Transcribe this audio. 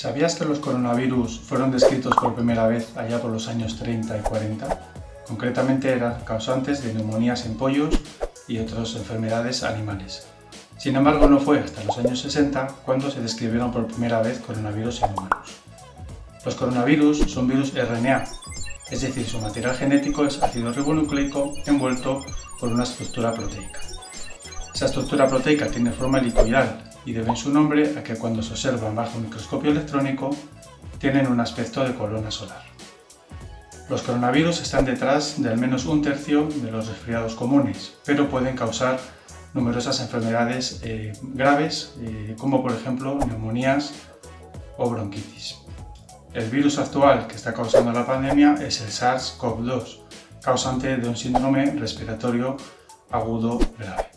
¿Sabías que los coronavirus fueron descritos por primera vez allá por los años 30 y 40? Concretamente eran causantes de neumonías en pollos y otras enfermedades animales. Sin embargo, no fue hasta los años 60 cuando se describieron por primera vez coronavirus en humanos. Los coronavirus son virus RNA, es decir, su material genético es ácido ribonucleico envuelto por una estructura proteica. Esa estructura proteica tiene forma helicoidal y deben su nombre a que cuando se observan bajo un microscopio electrónico tienen un aspecto de corona solar. Los coronavirus están detrás de al menos un tercio de los resfriados comunes, pero pueden causar numerosas enfermedades eh, graves, eh, como por ejemplo neumonías o bronquitis. El virus actual que está causando la pandemia es el SARS-CoV-2, causante de un síndrome respiratorio agudo grave.